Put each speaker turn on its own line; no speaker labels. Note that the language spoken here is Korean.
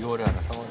2월에 하나 3월